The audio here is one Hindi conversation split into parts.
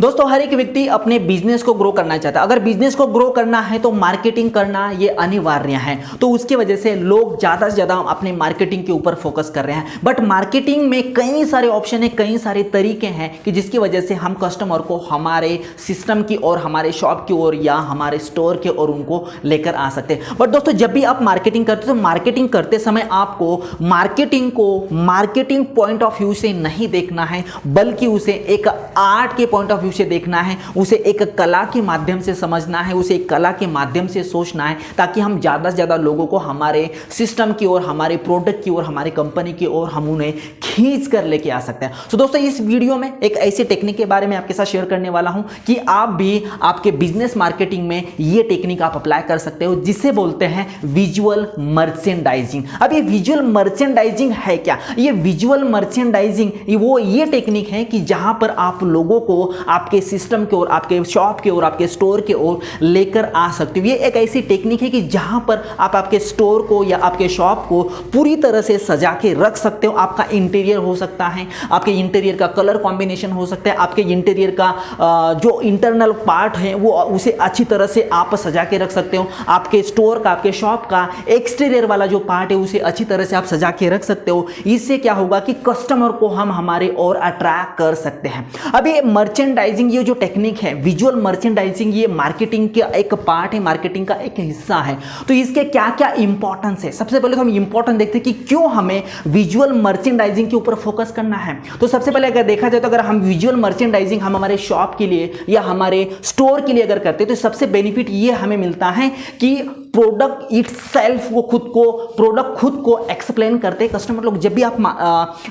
दोस्तों, हर एक व्यक्ति अपने बिज़नेस को ग्रो करना चाहता है। अगर बिज़नेस को ग्रो करना है तो मार्केटिंग करना ये अनिवार्य है। तो उसकी वजह से लोग ज़्यादा से ज़्यादा अपने मार्केटिंग के ऊपर फोकस कर रहे हैं। बट मार्केटिंग में कई सारे ऑप्शन है, कई सारे तरीके हैं कि जिसकी वजह से हम कस्टमर को हमारे सिस्टम की और हमारे शॉप की ओर या हमारे स्टोर के ओर उनको लेकर आ सकते हैं। बट दोस्तों, जब भी आप मार्केटिंग करते तो मार्केटिंग करते समय आपको मार्केटिंग को मार्केटिंग पॉइंट ऑफ़ व्यू से नहीं देखना है, बल्कि उसे एक आर्ट के पॉइंट ऑफ़ व्यू से देखना है, उसे एक कला के माध्यम से समझना है, उसे एक कला के माध्यम से सोचना है, ताकि हम ज़्यादा से ज़्यादा लोगों को हमारे सिस्टम की ओर, हमारे प्रोडक्ट की ओर, हमारी कंपनी की ओर हम उन्हें खींच कर लेके आ सकते हैं। तो दोस्तों, इस वीडियो में एक ऐसी टेक्निक के बारे में आपके साथ शेयर करने वाला हूँ कि आप भी आपके बिज़नेस मार्केटिंग में ये टेक्निक आप अप्लाई कर सकते हो, जिसे बोलते हैं विजुअल मर्चेंडाइजिंग अब ये विजुअल मर्चेंडाइजिंग है क्या? ये विजुअल मर्चेंडाइजिंग वो ये टेक्निक है कि जहाँ पर आप लोगों को आपके सिस्टम की ओर, आपके शॉप की ओर, आपके स्टोर की ओर लेकर आ सकते हो। ये एक ऐसी टेक्निक है कि जहाँ पर आप आपके स्टोर को या आपके शॉप को पूरी तरह से सजा के रख सकते हो। आपका इंटीरियर हो सकता है, आपके इंटीरियर का कलर कॉम्बिनेशन हो सकता है, आपके इंटीरियर का जो इंटरनल पार्ट है, वो उसे अच्छी तरह से आप सजा के रख सकते हो। आपके स्टोर का, आपके शॉप का एक्सटीरियर वाला जो पार्ट है, उसे अच्छी तरह से आप सजा के रख सकते हो। इससे क्या होगा कि कस्टमर को हम हमारे और अट्रैक्ट कर सकते हैं। अब ये मर्चेंडाइजिंग ये जो टेक्निक है विजुअल मर्चेंडाइजिंग ये मार्केटिंग का एक पार्ट है मार्केटिंग का एक हिस्सा है। तो इसके क्या क्या इंपॉर्टेंस है? सबसे पहले तो हम इंपॉर्टेंट देखते हैं कि क्यों हमें विजुअल मर्चेंडाइजिंग के ऊपर फोकस करना है। तो सबसे पहले अगर देखा जाए तो अगर हम विजुअल मर्चेंडाइजिंग हम हमारे शॉप के लिए या हमारे स्टोर के लिए अगर करते तो सबसे बेनिफिट ये हमें मिलता है कि प्रोडक्ट इट वो खुद को प्रोडक्ट खुद को एक्सप्लेन करते हैं कस्टमर लोग। जब भी आप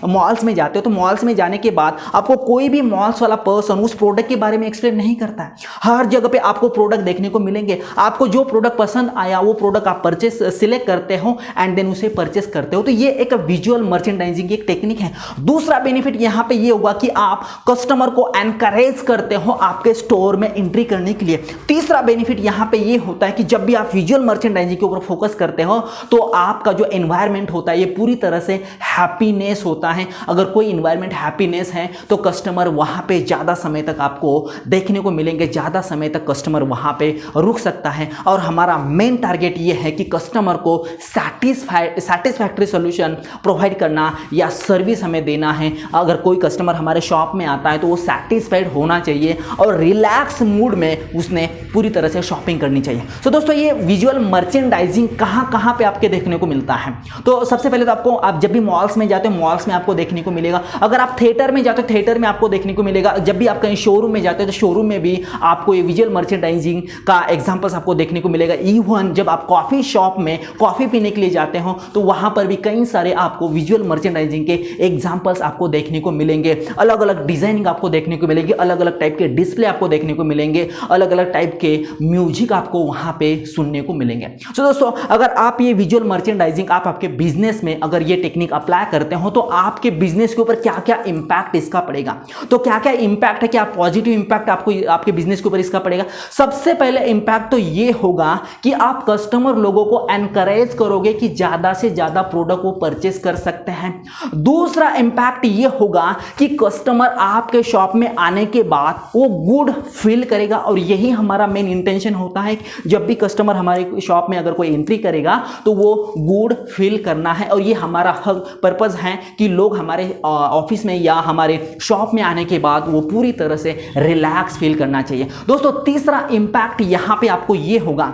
मॉल्स में जाते हो तो मॉल्स में जाने के बाद आपको कोई भी मॉल्स वाला पर्सन उस प्रोडक्ट के बारे में एक्सप्लेन नहीं करता है। हर जगह पे आपको प्रोडक्ट देखने को मिलेंगे। आपको जो प्रोडक्ट पसंद आया, वो प्रोडक्ट आप परचेस सिलेक्ट करते हो एंड देन उसे परचेस करते हो। तो ये एक विजुअल मर्चेंडाइजिंग की एक टेक्निक है। दूसरा बेनिफिट यहाँ पे ये होगा कि आप कस्टमर को एनकरेज करते हो आपके स्टोर में एंट्री करने के लिए। तीसरा बेनिफिट यहाँ पे ये होता है कि जब भी आप विजुअल मर्चेंडाइजिंग के ऊपर फोकस करते हो तो आपका जो एनवायरमेंट होता है, ये पूरी तरह से हैप्पीनेस होता है। अगर कोई इन्वायरमेंट हैप्पीनेस है तो कस्टमर वहाँ पे ज़्यादा समय तक आपको देखने को मिलेंगे, ज़्यादा समय तक कस्टमर वहाँ पे रुक सकता है। और हमारा मेन टारगेट ये है कि कस्टमर को सेटिस्फाइड सेटिस्फैक्ट्री सोल्यूशन प्रोवाइड करना या सर्विस हमें देना है। अगर कोई कस्टमर हमारे शॉप में आता है तो वो सेटिस्फाइड होना चाहिए और रिलैक्स मूड में उसने पूरी तरह से शॉपिंग करनी चाहिए। तो दोस्तों, ये विजुअल मर्चेंडाइजिंग कहाँ कहाँ पे आपके देखने को मिलता है? तो सबसे पहले तो आपको, आप जब भी मॉल्स में जाते हो मॉल्स में आपको देखने को मिलेगा। अगर आप थिएटर में जाते हो थिएटर में आपको देखने को मिलेगा। जब भी आप कहीं शोरूम में जाते हो तो शोरूम में भी आपको ये विजुअल मर्चेंडाइजिंग का एग्जाम्पल्स आपको देखने को मिलेगा। इवन जब आप कॉफ़ी शॉप में कॉफ़ी पीने के लिए जाते हो तो वहाँ पर भी कई सारे आपको विजुअल मर्चेंडाइजिंग के एग्जाम्पल्स आपको देखने को मिलेंगे। अलग अलग डिज़ाइनिंग आपको देखने को मिलेगी। अलग अलग टाइप के डिस्प्ले आपको देखने को मिलेंगे। अलग अलग टाइप के म्यूज़िक आपको वहाँ पे सुनने को मिलेंगे। तो so, दोस्तों अगर आप ये विजुअल मर्चेंडाइजिंग आप आपके बिज़नेस में अगर ये टेक्निक अप्लाई करते हो तो आपके बिज़नेस के ऊपर क्या क्या इंपैक्ट इसका पड़ेगा? तो क्या क्या इंपैक्ट है? क्या पॉजिटिव इंपैक्ट आपको आपके बिज़नेस के ऊपर इसका पड़ेगा? सबसे पहले इंपैक्ट तो ये होगा कि आप कस्टमर लोगों को एनकरेज करोगे कि ज़्यादा से ज़्यादा प्रोडक्ट वो परचेस कर सकते हैं। दूसरा इंपैक्ट ये होगा कि कस्टमर आपके शॉप में आने के बाद वो गुड फील करेगा और यही हमारा मेन इंटेंशन होता है जब भी कस्टमर हमारे शॉप में अगर कोई एंट्री करेगा तो वो गुड फील करना है और ये हमारा हक पर्पज़ है कि लोग हमारे ऑफ़िस में या हमारे शॉप में आने के बाद वो पूरी तरह से रिलैक्स फील करना चाहिए। दोस्तों, तीसरा इम्पैक्ट यहाँ पे आपको ये होगा।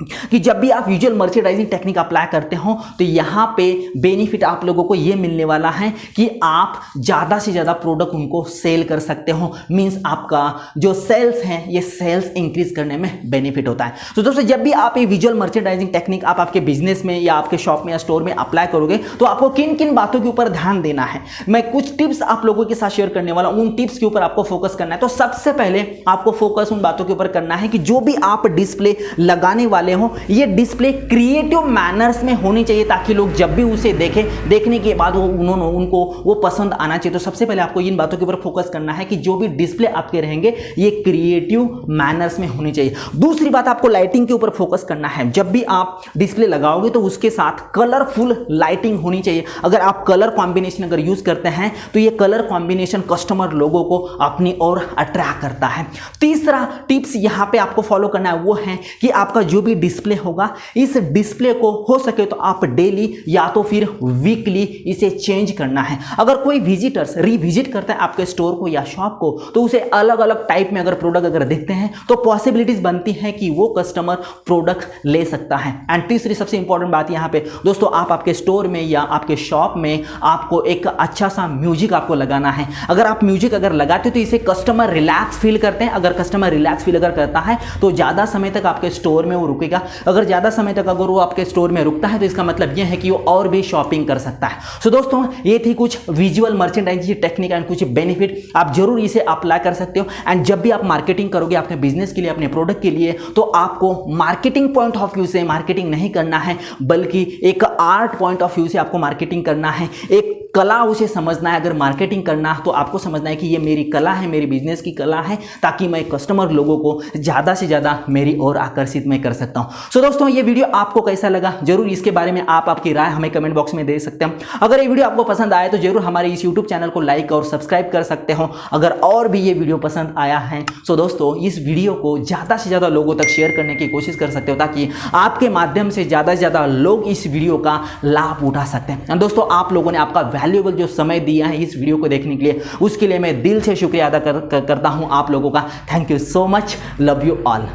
कि जब भी आप विजुअल मर्चेंडाइजिंग टेक्निक अप्लाई करते हो तो यहाँ पे बेनिफिट आप लोगों को ये मिलने वाला है कि आप ज़्यादा से ज़्यादा प्रोडक्ट उनको सेल कर सकते हो। मींस आपका जो सेल्स हैं, ये सेल्स इंक्रीज करने में बेनिफिट होता है। तो दोस्तों, जब भी आप ये विजुअल मर्चेंडाइजिंग टेक्निक आप आपके बिज़नेस में या आपके शॉप में या स्टोर में अप्लाई करोगे तो आपको किन किन बातों के ऊपर ध्यान देना है? मैं कुछ टिप्स आप लोगों के साथ शेयर करने वाला हूँ। उन टिप्स के ऊपर आपको फोकस करना है। तो सबसे पहले आपको फोकस उन बातों के ऊपर करना है कि जो भी आप डिस्प्ले लगाने वाले वाले हो, ये डिस्प्ले क्रिएटिव मैनर्स में होनी चाहिए ताकि लोग जब भी उसे देखें, देखने के बाद वो उन्होंने उनको वो पसंद आना चाहिए। तो सबसे पहले आपको इन बातों के ऊपर फोकस करना है कि जो भी डिस्प्ले आपके रहेंगे, ये क्रिएटिव मैनर्स में होनी चाहिए। दूसरी बात आपको लाइटिंग के ऊपर फोकस करना है। जब भी आप डिस्प्ले लगाओगे तो उसके साथ कलरफुल लाइटिंग होनी चाहिए। अगर आप कलर कॉम्बिनेशन अगर यूज़ करते हैं तो ये कलर कॉम्बिनेशन कस्टमर लोगों को अपनी ओर अट्रैक्ट करता है। तीसरा टिप्स यहाँ पे आपको फॉलो करना है, वो है कि आपका जो भी डिस्प्ले होगा। इस डिस्प्ले को हो सके तो आप डेली या तो फिर वीकली इसे चेंज करना है। अगर कोई विजिटर्स रिविजिट करता है आपके स्टोर को या शॉप को तो उसे अलग अलग टाइप में अगर प्रोडक्ट अगर देखते हैं तो पॉसिबिलिटीज बनती है कि वो कस्टमर प्रोडक्ट ले सकता है। एंड तीसरी सबसे इंपॉर्टेंट बात यहाँ पे, दोस्तों आप आपके स्टोर में या आपके शॉप में आपको एक अच्छा सा म्यूज़िक आपको लगाना है। अगर आप म्यूज़िक अगर लगाते हो तो इसे कस्टमर रिलैक्स फील करते हैं। अगर कस्टमर रिलैक्स फील अगर करता है तो ज़्यादा समय तक आपके स्टोर में वो रुकेगा अगर ज़्यादा समय तक अगर वो आपके स्टोर में रुकता है तो इसका मतलब यह है कि वो और भी शॉपिंग कर सकता है। सो so, दोस्तों ये थी कुछ विजुअल मर्चेंडाइज टेक्निक एंड कुछ बेनिफिट आप ज़रूर इसे अप्लाई कर सकते हो। एंड जब भी आप मार्केटिंग करोगे अपने बिज़नेस के लिए अपने प्रोडक्ट के लिए तो आपको मार्केटिंग पॉइंट ऑफ़ व्यू से मार्केटिंग नहीं करना है बल्कि एक आर्ट पॉइंट ऑफ़ व्यू से आपको मार्केटिंग करना है। एक कला उसे समझना है अगर मार्केटिंग करना है तो आपको समझना है कि ये मेरी कला है मेरी बिज़नेस की कला है ताकि मैं कस्टमर लोगों को ज़्यादा से ज़्यादा मेरी ओर आकर्षित मैं कर सकता हूँ। सो so, दोस्तों ये वीडियो आपको कैसा लगा? ज़रूर इसके बारे में आप आपकी राय हमें कमेंट बॉक्स में दे सकते हैं। अगर ये वीडियो आपको पसंद आए तो ज़रूर हमारे इस यूट्यूब चैनल को लाइक और सब्सक्राइब कर सकते हो। अगर और भी ये वीडियो पसंद आया है सो दोस्तों इस वीडियो को ज़्यादा से ज़्यादा लोगों तक शेयर करने की कोशिश कर सकते हो ताकि आपके माध्यम से ज़्यादा से ज़्यादा लोग इस वीडियो का लाभ उठा सकते हैं। दोस्तों आप लोगों ने आपका वैल्यूएबल जो समय दिया है इस वीडियो को देखने के लिए उसके लिए मैं दिल से शुक्रिया अदा कर, कर, करता हूँ आप लोगों का। Thank you so much love you all